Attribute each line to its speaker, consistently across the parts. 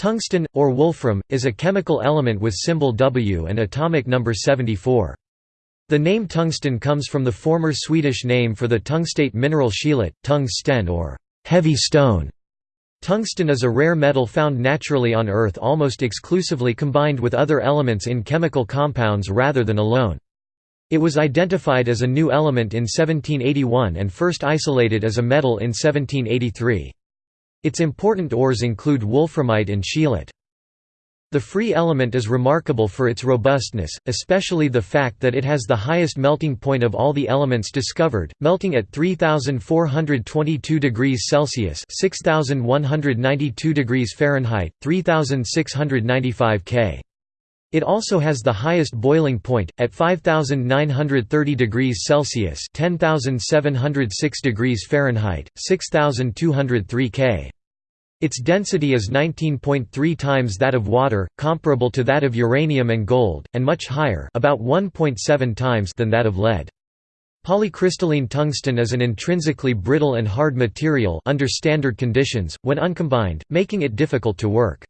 Speaker 1: Tungsten, or wolfram, is a chemical element with symbol W and atomic number 74. The name tungsten comes from the former Swedish name for the tungstate mineral scheelite, tungsten or heavy stone. Tungsten is a rare metal found naturally on Earth almost exclusively combined with other elements in chemical compounds rather than alone. It was identified as a new element in 1781 and first isolated as a metal in 1783. Its important ores include wolframite and scheelite. The free element is remarkable for its robustness, especially the fact that it has the highest melting point of all the elements discovered, melting at 3422 degrees Celsius (6192 degrees Fahrenheit, 3695 K). It also has the highest boiling point, at 5930 degrees Celsius (10706 degrees Fahrenheit, 6203 K). Its density is 19.3 times that of water, comparable to that of uranium and gold, and much higher about 1.7 times than that of lead. Polycrystalline tungsten is an intrinsically brittle and hard material under standard conditions, when uncombined, making it difficult to work.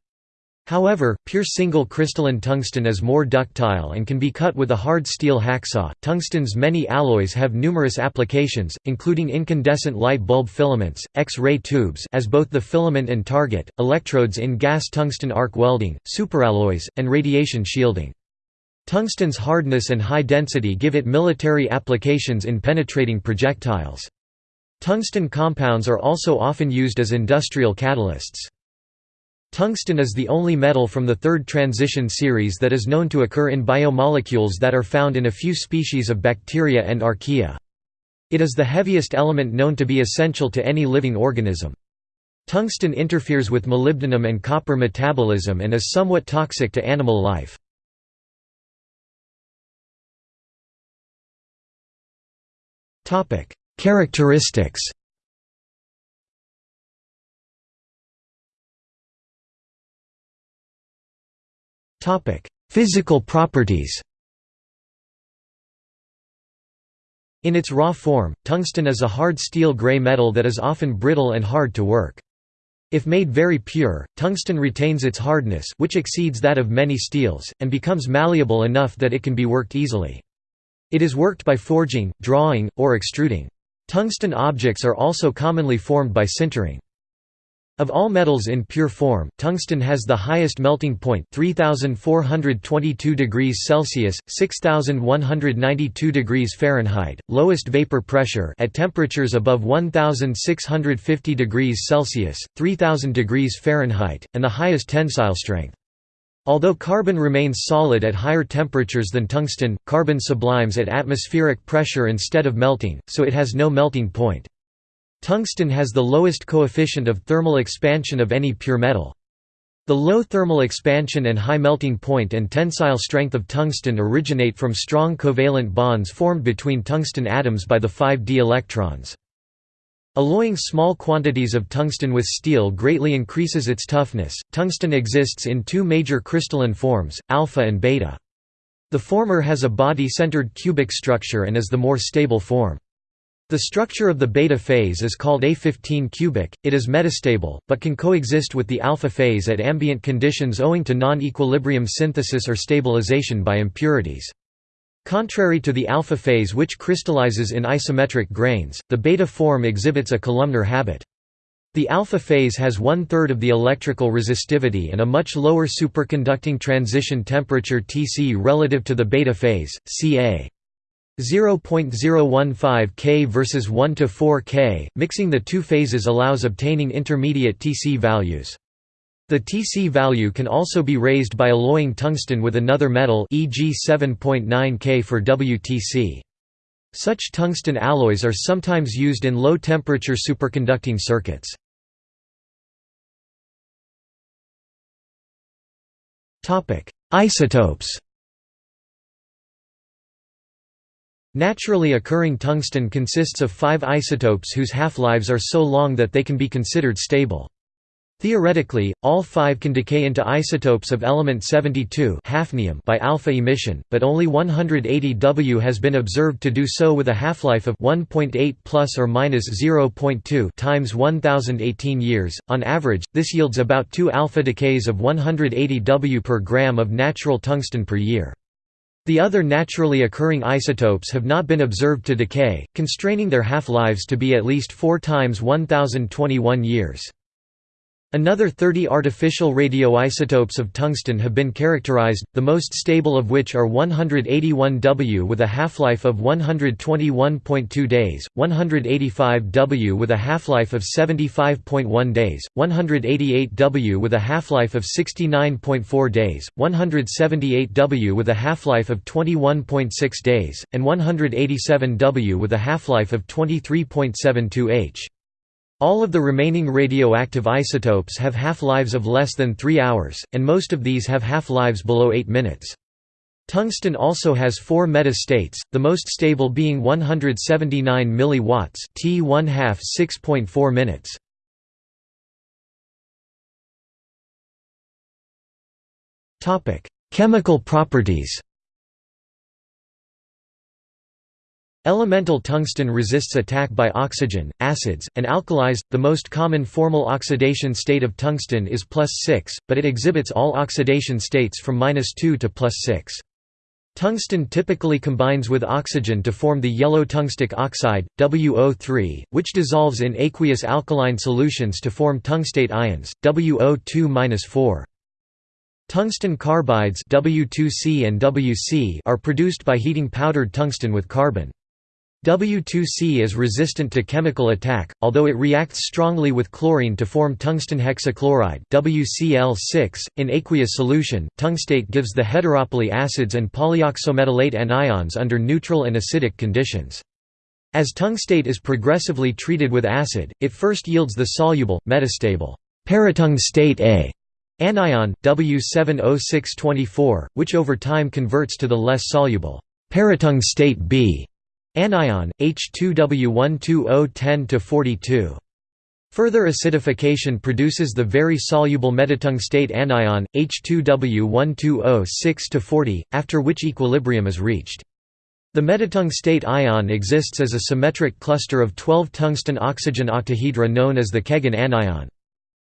Speaker 1: However, pure single crystalline tungsten is more ductile and can be cut with a hard steel hacksaw. Tungsten's many alloys have numerous applications, including incandescent light bulb filaments, X-ray tubes as both the filament and target, electrodes in gas tungsten arc welding, superalloys, and radiation shielding. Tungsten's hardness and high density give it military applications in penetrating projectiles. Tungsten compounds are also often used as industrial catalysts. Tungsten is the only metal from the third transition series that is known to occur in biomolecules that are found in a few species of bacteria and archaea. It is the heaviest element known to be essential to any living organism. Tungsten interferes with molybdenum and copper metabolism and is somewhat toxic to animal life. Characteristics Topic: Physical properties. In its raw form, tungsten is a hard steel gray metal that is often brittle and hard to work. If made very pure, tungsten retains its hardness which exceeds that of many steels, and becomes malleable enough that it can be worked easily. It is worked by forging, drawing, or extruding. Tungsten objects are also commonly formed by sintering. Of all metals in pure form, tungsten has the highest melting point 3422 degrees Celsius, 6192 degrees Fahrenheit, lowest vapor pressure at temperatures above 1650 degrees Celsius, 3000 degrees Fahrenheit, and the highest tensile strength. Although carbon remains solid at higher temperatures than tungsten, carbon sublimes at atmospheric pressure instead of melting, so it has no melting point. Tungsten has the lowest coefficient of thermal expansion of any pure metal. The low thermal expansion and high melting point and tensile strength of tungsten originate from strong covalent bonds formed between tungsten atoms by the 5d electrons. Alloying small quantities of tungsten with steel greatly increases its toughness. Tungsten exists in two major crystalline forms, alpha and beta. The former has a body-centered cubic structure and is the more stable form. The structure of the beta phase is called A15 cubic, it is metastable, but can coexist with the alpha phase at ambient conditions owing to non-equilibrium synthesis or stabilization by impurities. Contrary to the alpha phase which crystallizes in isometric grains, the beta form exhibits a columnar habit. The alpha phase has one-third of the electrical resistivity and a much lower superconducting transition temperature Tc relative to the beta phase, Ca. 0.015 K versus 1 to 4 K, mixing the two phases allows obtaining intermediate Tc values. The Tc value can also be raised by alloying tungsten with another metal e.g. 7.9 K for WTC. Such tungsten alloys are sometimes used in low-temperature superconducting circuits. Isotopes Naturally occurring tungsten consists of five isotopes whose half-lives are so long that they can be considered stable. Theoretically, all five can decay into isotopes of element 72 hafnium by alpha emission, but only 180 W has been observed to do so with a half-life of 1.8 plus or minus 0.2 times 1018 years. On average, this yields about 2 alpha decays of 180 W per gram of natural tungsten per year. The other naturally occurring isotopes have not been observed to decay, constraining their half-lives to be at least 4 times 1021 years. Another 30 artificial radioisotopes of tungsten have been characterized, the most stable of which are 181W with a half-life of 121.2 days, 185W with a half-life of 75.1 days, 188W with a half-life of 69.4 days, 178W with a half-life of 21.6 days, and 187W with a half-life of 23.72 h. All of the remaining radioactive isotopes have half-lives of less than 3 hours, and most of these have half-lives below 8 minutes. Tungsten also has four meta-states, the most stable being 179 mW T 1 half 6.4 minutes. Chemical properties Elemental tungsten resists attack by oxygen, acids, and alkalis. The most common formal oxidation state of tungsten is plus 6, but it exhibits all oxidation states from minus 2 to plus 6. Tungsten typically combines with oxygen to form the yellow tungstic oxide, WO3, which dissolves in aqueous alkaline solutions to form tungstate ions, WO2-4. Tungsten carbides W2C and WC are produced by heating powdered tungsten with carbon. W2C is resistant to chemical attack, although it reacts strongly with chlorine to form tungsten hexachloride WCl6. .In aqueous solution, tungstate gives the heteropoly acids and polyoxometallate anions under neutral and acidic conditions. As tungstate is progressively treated with acid, it first yields the soluble, metastable paratungstate A anion, W7O624, which over time converts to the less soluble paratungstate B Anion, H2W12010-42. Further acidification produces the very soluble metatungstate anion, H2W120-6-40, after which equilibrium is reached. The metatungstate ion exists as a symmetric cluster of 12 tungsten-oxygen octahedra known as the Keggin anion.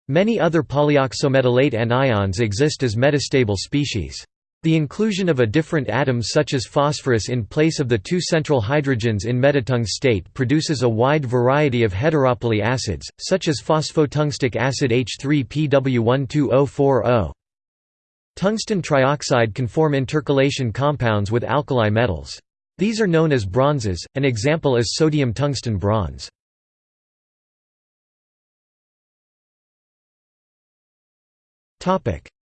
Speaker 1: Many other polyoxometallate anions exist as metastable species. The inclusion of a different atom such as phosphorus in place of the two central hydrogens in metatungstate produces a wide variety of heteropoly acids, such as phosphotungstic acid H3PW12040. Tungsten trioxide can form intercalation compounds with alkali metals. These are known as bronzes, an example is sodium tungsten bronze.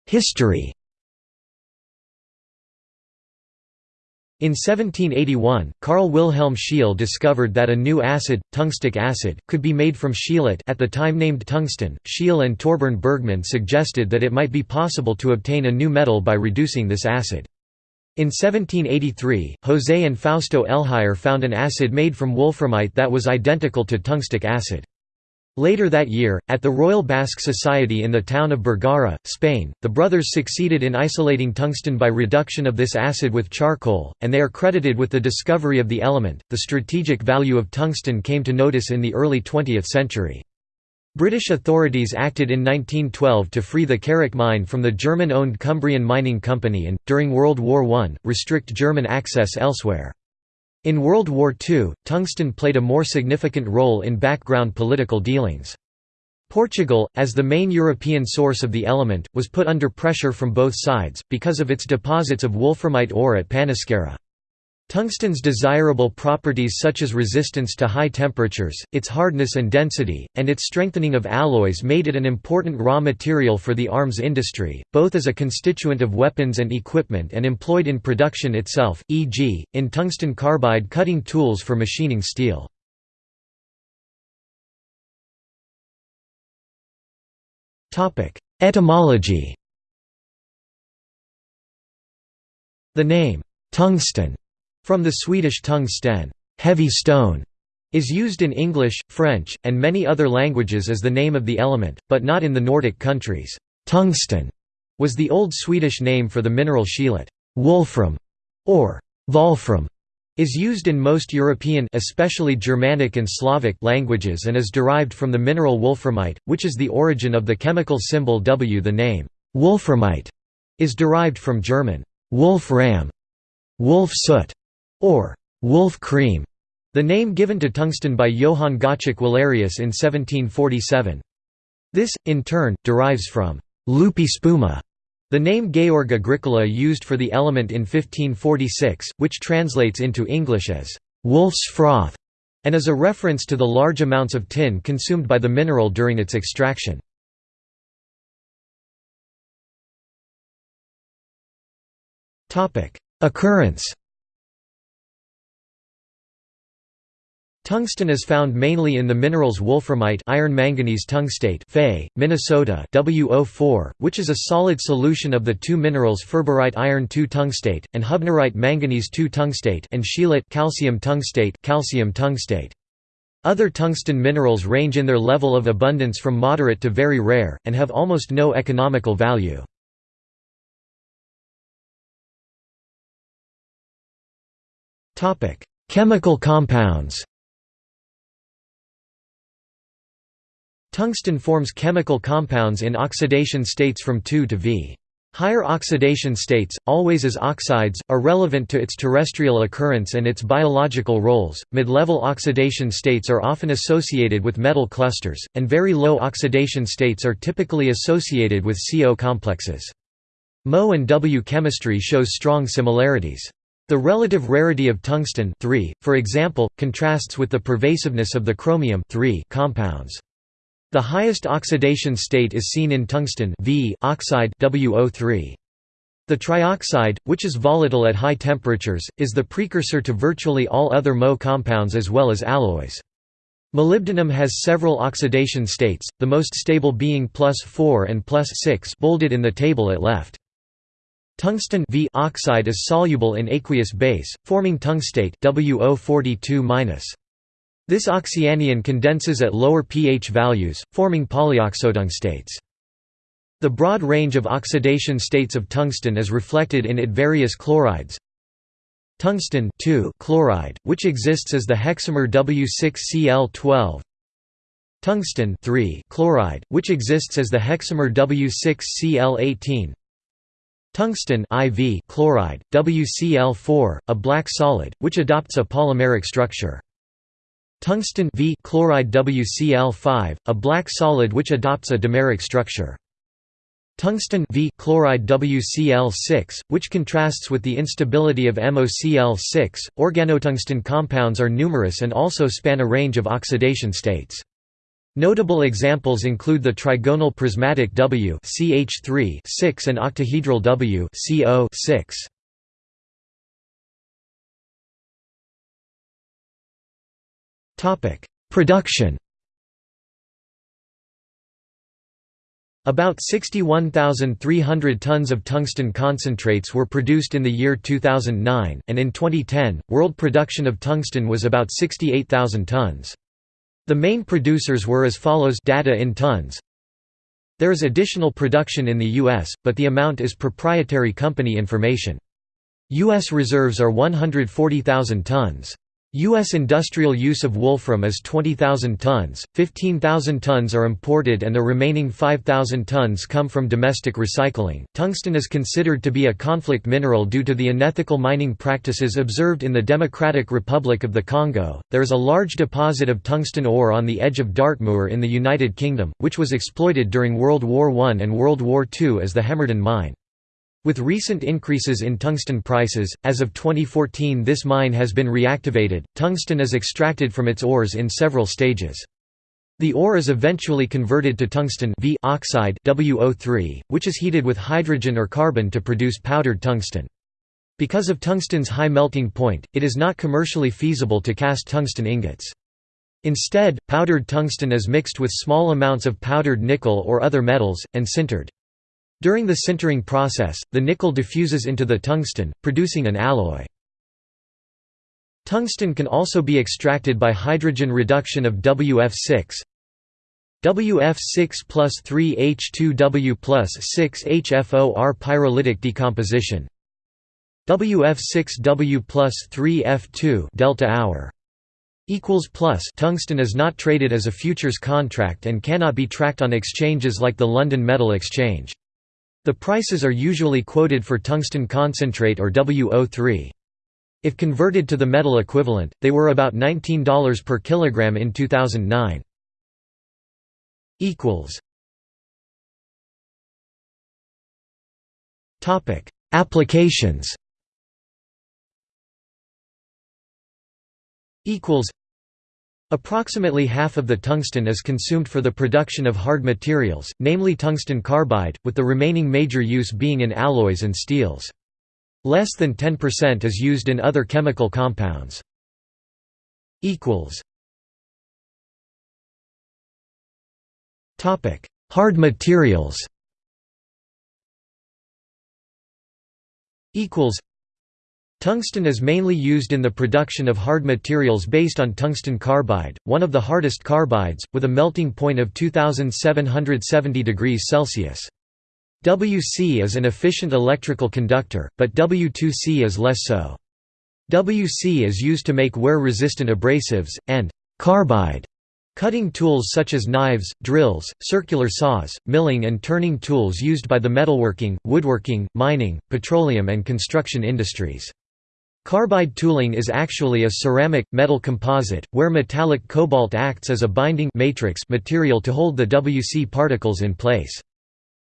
Speaker 1: History In 1781, Carl Wilhelm Scheele discovered that a new acid, tungstic acid, could be made from scheelite at the time named tungsten. Scheele and Torbern Bergman suggested that it might be possible to obtain a new metal by reducing this acid. In 1783, José and Fausto Elhuyar found an acid made from wolframite that was identical to tungstic acid. Later that year, at the Royal Basque Society in the town of Bergara, Spain, the brothers succeeded in isolating tungsten by reduction of this acid with charcoal, and they are credited with the discovery of the element. The strategic value of tungsten came to notice in the early 20th century. British authorities acted in 1912 to free the Carrock mine from the German-owned Cumbrian Mining Company and, during World War I, restrict German access elsewhere. In World War II, tungsten played a more significant role in background political dealings. Portugal, as the main European source of the element, was put under pressure from both sides, because of its deposits of wolframite ore at Panasqueira. Tungsten's desirable properties such as resistance to high temperatures, its hardness and density, and its strengthening of alloys made it an important raw material for the arms industry, both as a constituent of weapons and equipment and employed in production itself, e.g., in tungsten carbide cutting tools for machining steel. Etymology The name, tungsten from the Swedish tung sten, heavy stone, is used in English, French, and many other languages as the name of the element, but not in the Nordic countries. Tungsten was the old Swedish name for the mineral scheelite. Wolfram or Wolfram is used in most European especially Germanic and Slavic languages and is derived from the mineral wolframite, which is the origin of the chemical symbol W. The name wolframite is derived from German wolfram, wolf soot, or wolf cream, the name given to tungsten by Johann Gottschalk Wallerius in 1747. This, in turn, derives from lupi spuma, the name Georg Agricola used for the element in 1546, which translates into English as wolf's froth, and is a reference to the large amounts of tin consumed by the mineral during its extraction. Occurrence Tungsten is found mainly in the minerals wolframite iron manganese tungstate Fe, Minnesota WO4, which is a solid solution of the two minerals ferberite iron 2 tungstate, and hubnerite manganese 2 tungstate and scheelite calcium tungstate calcium tungstate. Other tungsten minerals range in their level of abundance from moderate to very rare, and have almost no economical value. Chemical compounds Tungsten forms chemical compounds in oxidation states from 2 to V. Higher oxidation states, always as oxides, are relevant to its terrestrial occurrence and its biological roles. Mid level oxidation states are often associated with metal clusters, and very low oxidation states are typically associated with CO complexes. Mo and W chemistry shows strong similarities. The relative rarity of tungsten for example, contrasts with the pervasiveness of the chromium compounds. The highest oxidation state is seen in tungsten v oxide WO3. The trioxide, which is volatile at high temperatures, is the precursor to virtually all other Mo compounds as well as alloys. Molybdenum has several oxidation states, the most stable being plus 4 and plus 6 bolded in the table at left. Tungsten v oxide is soluble in aqueous base, forming tungstate WO42-. This oxyanion condenses at lower pH values, forming polyoxotungstates. The broad range of oxidation states of tungsten is reflected in it various chlorides. Tungsten chloride, which exists as the hexamer W6Cl12. Tungsten chloride, which exists as the hexamer W6Cl18. Tungsten IV chloride, WCl4, a black solid, which adopts a polymeric structure. Tungsten v chloride WCl5, a black solid which adopts a dimeric structure. Tungsten v chloride WCl6, which contrasts with the instability of MOCl6. Organotungsten compounds are numerous and also span a range of oxidation states. Notable examples include the trigonal prismatic W 6 and octahedral W 6 Topic: Production. About 61,300 tons of tungsten concentrates were produced in the year 2009, and in 2010, world production of tungsten was about 68,000 tons. The main producers were as follows data in tons. There is additional production in the US, but the amount is proprietary company information. US reserves are 140,000 tons. U.S. industrial use of wolfram is 20,000 tons, 15,000 tons are imported, and the remaining 5,000 tons come from domestic recycling. Tungsten is considered to be a conflict mineral due to the unethical mining practices observed in the Democratic Republic of the Congo. There is a large deposit of tungsten ore on the edge of Dartmoor in the United Kingdom, which was exploited during World War I and World War II as the Hemerdon mine. With recent increases in tungsten prices, as of 2014 this mine has been reactivated. Tungsten is extracted from its ores in several stages. The ore is eventually converted to tungsten v oxide WO3, which is heated with hydrogen or carbon to produce powdered tungsten. Because of tungsten's high melting point, it is not commercially feasible to cast tungsten ingots. Instead, powdered tungsten is mixed with small amounts of powdered nickel or other metals, and sintered. During the sintering process, the nickel diffuses into the tungsten, producing an alloy. Tungsten can also be extracted by hydrogen reduction of WF6 WF6 plus 3H2W plus 6HFOR pyrolytic decomposition WF6W plus 3F2 delta hour equals plus tungsten is not traded as a futures contract and cannot be tracked on exchanges like the London Metal Exchange. The prices are usually quoted for tungsten concentrate or WO3. If converted to the metal equivalent, they were about $19 per kilogram in 2009. equals Topic: Applications equals Approximately half of the tungsten is consumed for the production of hard materials, namely tungsten carbide, with the remaining major use being in alloys and steels. Less than 10% is used in other chemical compounds. Hard materials Tungsten is mainly used in the production of hard materials based on tungsten carbide, one of the hardest carbides, with a melting point of 2770 degrees Celsius. WC is an efficient electrical conductor, but W2C is less so. WC is used to make wear-resistant abrasives, and carbide cutting tools such as knives, drills, circular saws, milling and turning tools used by the metalworking, woodworking, mining, petroleum and construction industries. Carbide tooling is actually a ceramic, metal composite, where metallic cobalt acts as a binding matrix material to hold the WC particles in place.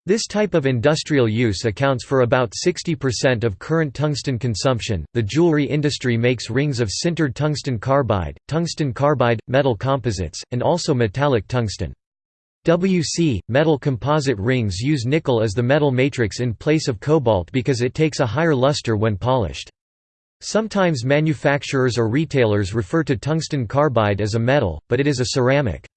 Speaker 1: This type of industrial use accounts for about 60% of current tungsten consumption. The jewelry industry makes rings of sintered tungsten carbide, tungsten carbide, metal composites, and also metallic tungsten. WC, metal composite rings use nickel as the metal matrix in place of cobalt because it takes a higher luster when polished. Sometimes manufacturers or retailers refer to tungsten carbide as a metal, but it is a ceramic.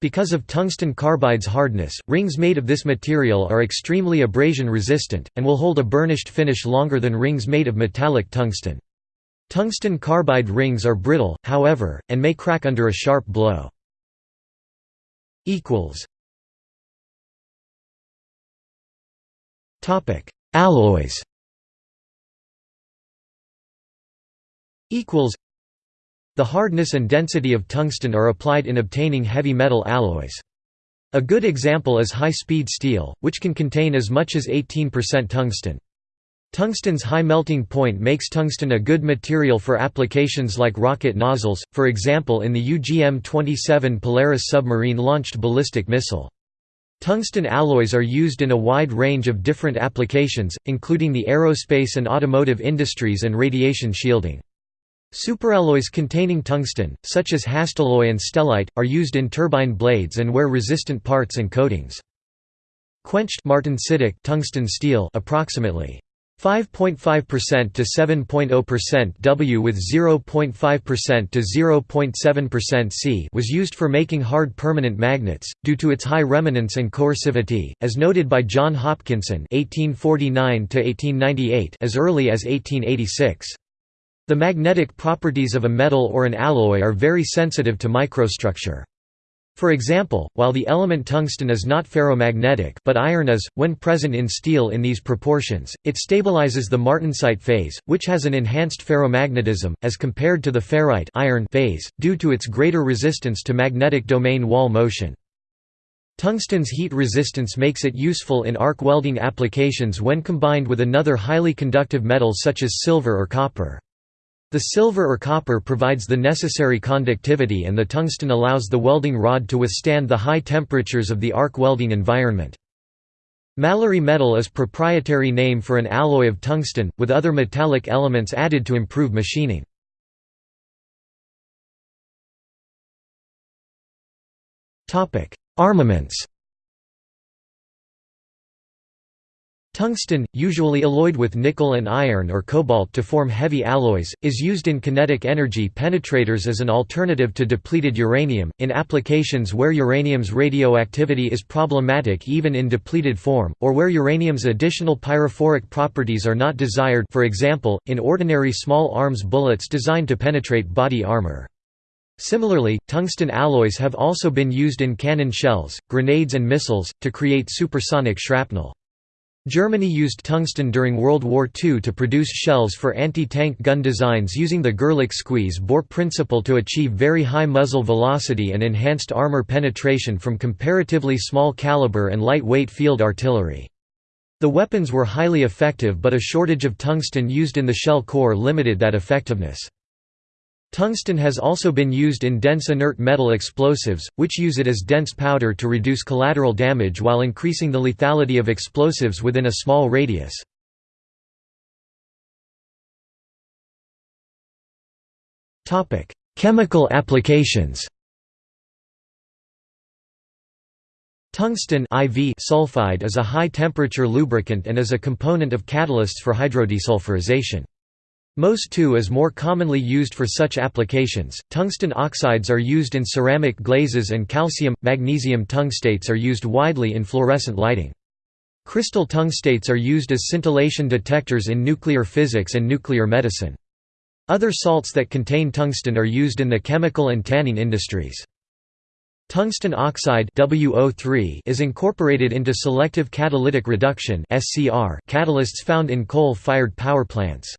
Speaker 1: Because of tungsten carbide's hardness, rings made of this material are extremely abrasion resistant, and will hold a burnished finish longer than rings made of metallic tungsten. Tungsten carbide rings are brittle, however, and may crack under a sharp blow. Alloys equals the hardness and density of tungsten are applied in obtaining heavy metal alloys. A good example is high-speed steel, which can contain as much as 18% tungsten. Tungsten's high melting point makes tungsten a good material for applications like rocket nozzles, for example in the UGM-27 Polaris submarine-launched ballistic missile. Tungsten alloys are used in a wide range of different applications, including the aerospace and automotive industries and radiation shielding. Superalloys containing tungsten, such as Hastelloy and stellite, are used in turbine blades and wear-resistant parts and coatings. Quenched martensitic tungsten steel approximately 5.5% to 7.0% W with 0.5% to 0.7% C was used for making hard permanent magnets, due to its high remanence and coercivity, as noted by John Hopkinson (1849–1898) as early as 1886. The magnetic properties of a metal or an alloy are very sensitive to microstructure. For example, while the element tungsten is not ferromagnetic but iron is, when present in steel in these proportions, it stabilizes the martensite phase, which has an enhanced ferromagnetism, as compared to the ferrite iron phase, due to its greater resistance to magnetic domain wall motion. Tungsten's heat resistance makes it useful in arc welding applications when combined with another highly conductive metal such as silver or copper. The silver or copper provides the necessary conductivity and the tungsten allows the welding rod to withstand the high temperatures of the arc welding environment. Mallory metal is proprietary name for an alloy of tungsten, with other metallic elements added to improve machining. Armaments Tungsten, usually alloyed with nickel and iron or cobalt to form heavy alloys, is used in kinetic energy penetrators as an alternative to depleted uranium, in applications where uranium's radioactivity is problematic even in depleted form, or where uranium's additional pyrophoric properties are not desired for example, in ordinary small arms bullets designed to penetrate body armor. Similarly, tungsten alloys have also been used in cannon shells, grenades and missiles, to create supersonic shrapnel. Germany used tungsten during World War II to produce shells for anti-tank gun designs using the Gerlich squeeze-bore principle to achieve very high muzzle velocity and enhanced armor penetration from comparatively small caliber and lightweight field artillery. The weapons were highly effective but a shortage of tungsten used in the shell core limited that effectiveness. Tungsten has also been used in dense inert metal explosives, which use it as dense powder to reduce collateral damage while increasing the lethality of explosives within a small radius. Chemical applications Tungsten IV sulfide is a high-temperature lubricant and is a component of catalysts for hydrodesulfurization. MOS2 is more commonly used for such applications. Tungsten oxides are used in ceramic glazes and calcium magnesium tungstates are used widely in fluorescent lighting. Crystal tungstates are used as scintillation detectors in nuclear physics and nuclear medicine. Other salts that contain tungsten are used in the chemical and tanning industries. Tungsten oxide WO3 is incorporated into selective catalytic reduction catalysts found in coal-fired power plants.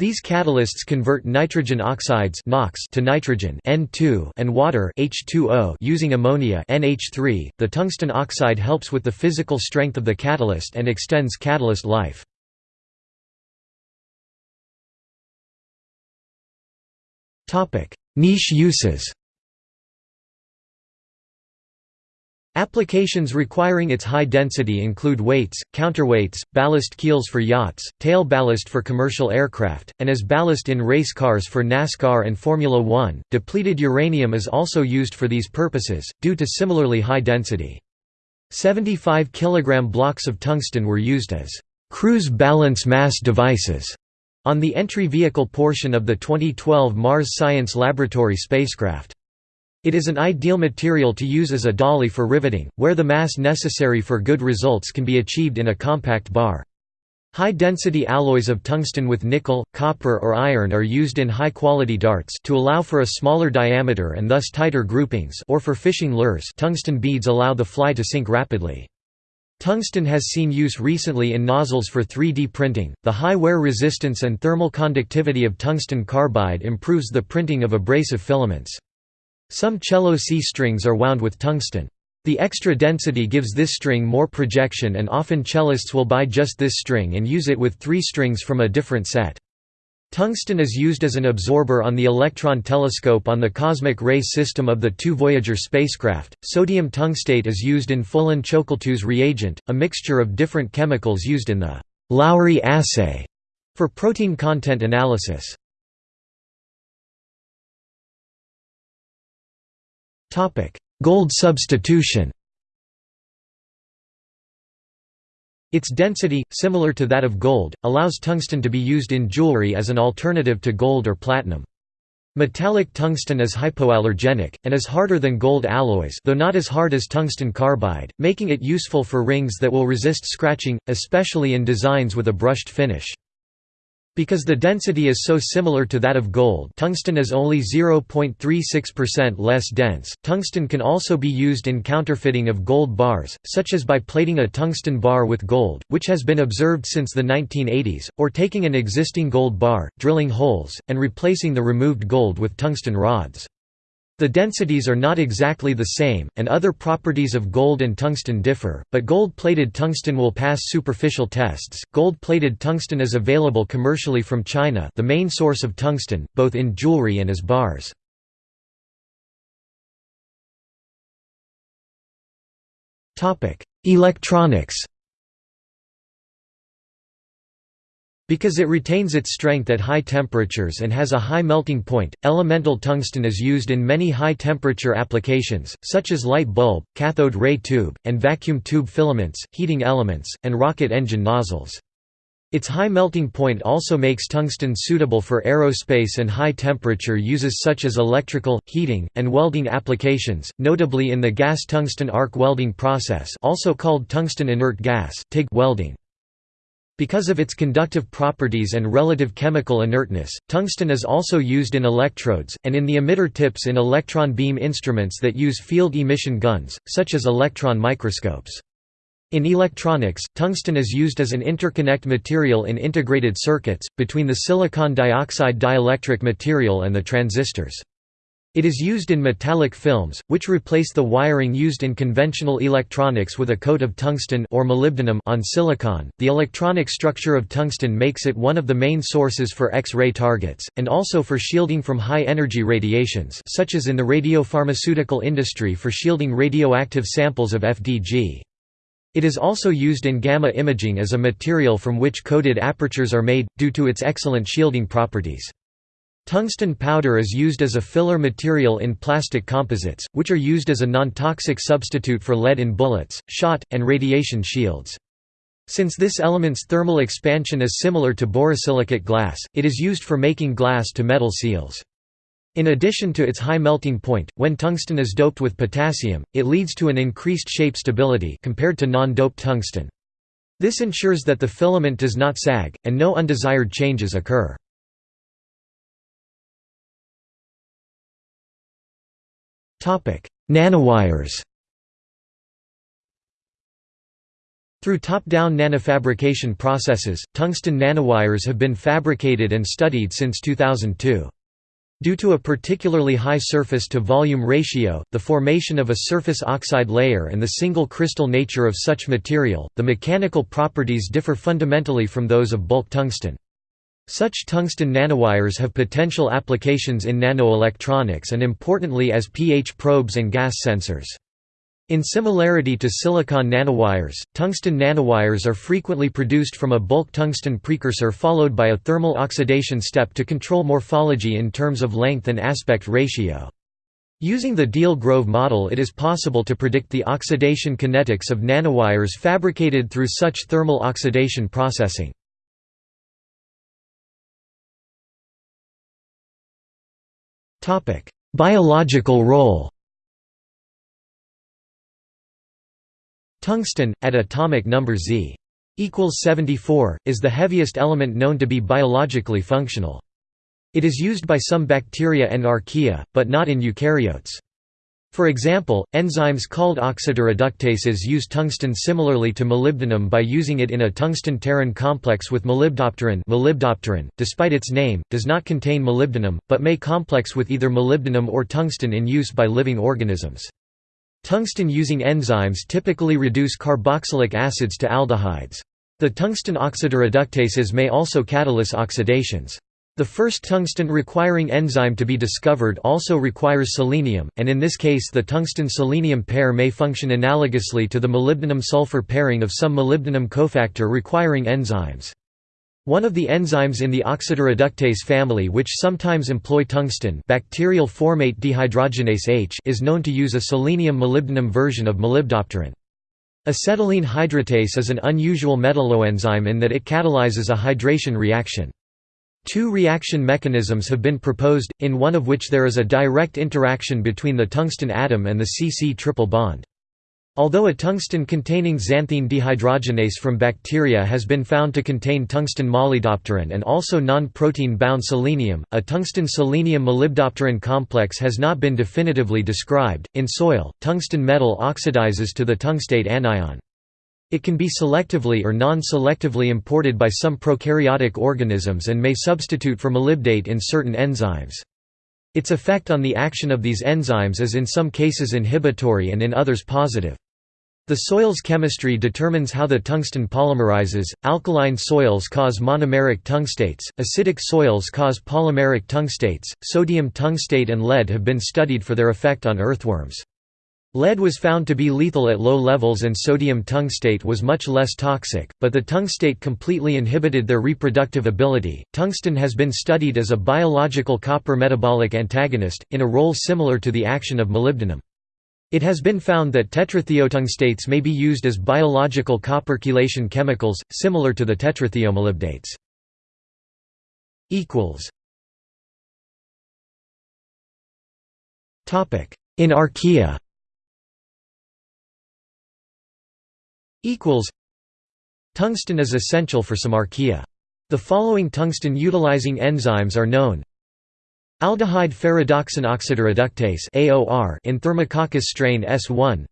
Speaker 1: These catalysts convert nitrogen oxides NOx to nitrogen N2 and water H2O using ammonia NH3. The tungsten oxide helps with the physical strength of the catalyst and extends catalyst life. Niche uses. Applications requiring its high density include weights, counterweights, ballast keels for yachts, tail ballast for commercial aircraft, and as ballast in race cars for NASCAR and Formula One. Depleted uranium is also used for these purposes, due to similarly high density. 75 kg blocks of tungsten were used as cruise balance mass devices on the entry vehicle portion of the 2012 Mars Science Laboratory spacecraft. It is an ideal material to use as a dolly for riveting, where the mass necessary for good results can be achieved in a compact bar. High-density alloys of tungsten with nickel, copper or iron are used in high-quality darts to allow for a smaller diameter and thus tighter groupings or for fishing lures tungsten beads allow the fly to sink rapidly. Tungsten has seen use recently in nozzles for 3D printing. The high wear resistance and thermal conductivity of tungsten carbide improves the printing of abrasive filaments. Some cello C strings are wound with tungsten. The extra density gives this string more projection and often cellists will buy just this string and use it with three strings from a different set. Tungsten is used as an absorber on the Electron telescope on the cosmic ray system of the two Voyager spacecraft. Sodium tungstate is used in Folin-Ciocalteu's reagent, a mixture of different chemicals used in the Lowry assay for protein content analysis. Gold substitution Its density, similar to that of gold, allows tungsten to be used in jewelry as an alternative to gold or platinum. Metallic tungsten is hypoallergenic, and is harder than gold alloys though not as hard as tungsten carbide, making it useful for rings that will resist scratching, especially in designs with a brushed finish. Because the density is so similar to that of gold tungsten is only 0.36% less dense, tungsten can also be used in counterfeiting of gold bars, such as by plating a tungsten bar with gold, which has been observed since the 1980s, or taking an existing gold bar, drilling holes, and replacing the removed gold with tungsten rods. The densities are not exactly the same, and other properties of gold and tungsten differ, but gold-plated tungsten will pass superficial tests. Gold-plated tungsten is available commercially from China, the main source of tungsten, both in jewelry and as bars. Topic: Electronics. Because it retains its strength at high temperatures and has a high melting point, elemental tungsten is used in many high-temperature applications, such as light bulb, cathode ray tube, and vacuum tube filaments, heating elements, and rocket engine nozzles. Its high melting point also makes tungsten suitable for aerospace and high-temperature uses such as electrical, heating, and welding applications, notably in the gas tungsten arc welding process also called tungsten inert gas welding. Because of its conductive properties and relative chemical inertness, tungsten is also used in electrodes, and in the emitter tips in electron beam instruments that use field emission guns, such as electron microscopes. In electronics, tungsten is used as an interconnect material in integrated circuits, between the silicon dioxide dielectric material and the transistors. It is used in metallic films, which replace the wiring used in conventional electronics with a coat of tungsten or molybdenum on silicon. The electronic structure of tungsten makes it one of the main sources for X-ray targets, and also for shielding from high-energy radiations such as in the radiopharmaceutical industry for shielding radioactive samples of FDG. It is also used in gamma imaging as a material from which coated apertures are made, due to its excellent shielding properties. Tungsten powder is used as a filler material in plastic composites, which are used as a non-toxic substitute for lead in bullets, shot, and radiation shields. Since this element's thermal expansion is similar to borosilicate glass, it is used for making glass-to-metal seals. In addition to its high melting point, when tungsten is doped with potassium, it leads to an increased shape stability compared to non-doped tungsten. This ensures that the filament does not sag, and no undesired changes occur. Nanowires Through top-down nanofabrication processes, tungsten nanowires have been fabricated and studied since 2002. Due to a particularly high surface-to-volume ratio, the formation of a surface oxide layer and the single crystal nature of such material, the mechanical properties differ fundamentally from those of bulk tungsten. Such tungsten nanowires have potential applications in nanoelectronics and importantly as pH probes and gas sensors. In similarity to silicon nanowires, tungsten nanowires are frequently produced from a bulk tungsten precursor followed by a thermal oxidation step to control morphology in terms of length and aspect ratio. Using the Deal-Grove model it is possible to predict the oxidation kinetics of nanowires fabricated through such thermal oxidation processing. Biological role Tungsten, at atomic number Z equals 74, is the heaviest element known to be biologically functional. It is used by some bacteria and archaea, but not in eukaryotes. For example, enzymes called oxidoreductases use tungsten similarly to molybdenum by using it in a tungsten-pterin complex with molybdopterin molybdopterin, despite its name, does not contain molybdenum, but may complex with either molybdenum or tungsten in use by living organisms. Tungsten-using enzymes typically reduce carboxylic acids to aldehydes. The tungsten oxidoreductases may also catalyze oxidations. The first tungsten-requiring enzyme to be discovered also requires selenium, and in this case the tungsten-selenium pair may function analogously to the molybdenum-sulfur pairing of some molybdenum cofactor requiring enzymes. One of the enzymes in the oxidoreductase family which sometimes employ tungsten bacterial formate dehydrogenase H is known to use a selenium-molybdenum version of molybdopterin. Acetylene hydratase is an unusual metalloenzyme in that it catalyzes a hydration reaction. Two reaction mechanisms have been proposed, in one of which there is a direct interaction between the tungsten atom and the C-C triple bond. Although a tungsten-containing xanthine dehydrogenase from bacteria has been found to contain tungsten molybdopterin and also non-protein bound selenium, a tungsten-selenium molybdopterin complex has not been definitively described. In soil, tungsten metal oxidizes to the tungstate anion. It can be selectively or non-selectively imported by some prokaryotic organisms and may substitute for molybdate in certain enzymes. Its effect on the action of these enzymes is in some cases inhibitory and in others positive. The soil's chemistry determines how the tungsten polymerizes. Alkaline soils cause monomeric tungstates, acidic soils cause polymeric tungstates. Sodium tungstate and lead have been studied for their effect on earthworms. Lead was found to be lethal at low levels and sodium tungstate was much less toxic, but the tungstate completely inhibited their reproductive ability. Tungsten has been studied as a biological copper metabolic antagonist, in a role similar to the action of molybdenum. It has been found that tetrathiotungstates may be used as biological copper chelation chemicals, similar to the tetrathiomolybdates. In archaea Tungsten is essential for some archaea. The following tungsten-utilizing enzymes are known Aldehyde ferredoxin oxidoreductase AOR in Thermococcus strain S1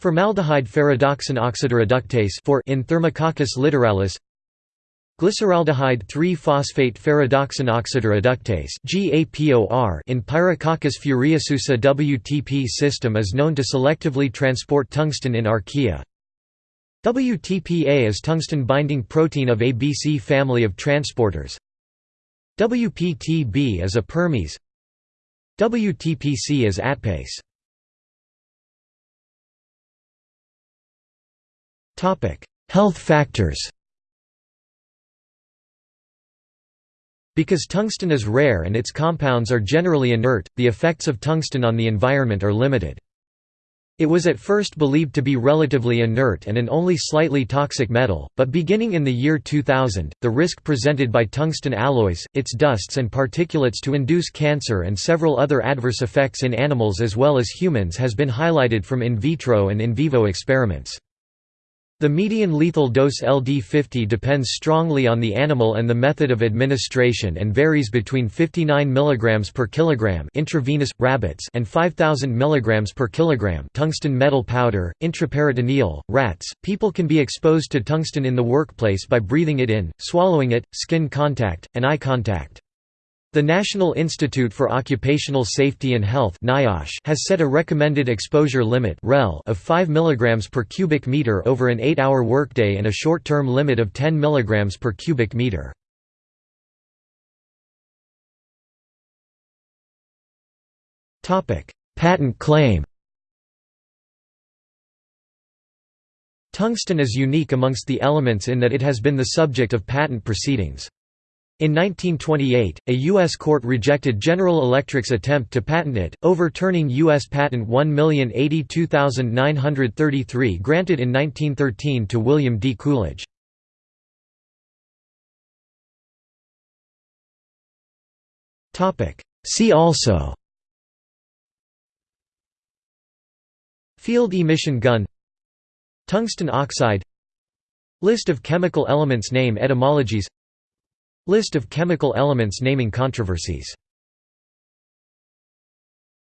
Speaker 1: Formaldehyde ferredoxin oxidoreductase 4 in Thermococcus littoralis Glyceraldehyde 3-phosphate ferredoxin oxidoreductase GAPOR in Pyrococcus furiosusa WTP system is known to selectively transport tungsten in archaea. WTPA is tungsten-binding protein of ABC family of transporters. WPTB is a permease. WTPC is atpase. Topic: Health factors Because tungsten is rare and its compounds are generally inert, the effects of tungsten on the environment are limited. It was at first believed to be relatively inert and an only slightly toxic metal, but beginning in the year 2000, the risk presented by tungsten alloys, its dusts and particulates to induce cancer and several other adverse effects in animals as well as humans has been highlighted from in vitro and in vivo experiments. The median lethal dose LD50 depends strongly on the animal and the method of administration and varies between 59 mg per kilogram intravenous rabbits and 5000 mg per kilogram tungsten metal powder intraperitoneal rats. People can be exposed to tungsten in the workplace by breathing it in, swallowing it, skin contact, and eye contact. The National Institute for Occupational Safety and Health has set a recommended exposure limit of 5 mg per cubic meter over an 8-hour workday and a short-term limit of 10 mg per cubic meter. Patent claim Tungsten is unique amongst the elements in that it has been the subject of patent proceedings. In 1928, a U.S. court rejected General Electric's attempt to patent it, overturning U.S. Patent 1082933 granted in 1913 to William D. Coolidge. See also Field emission gun Tungsten oxide List of chemical elements Name etymologies List of chemical elements naming controversies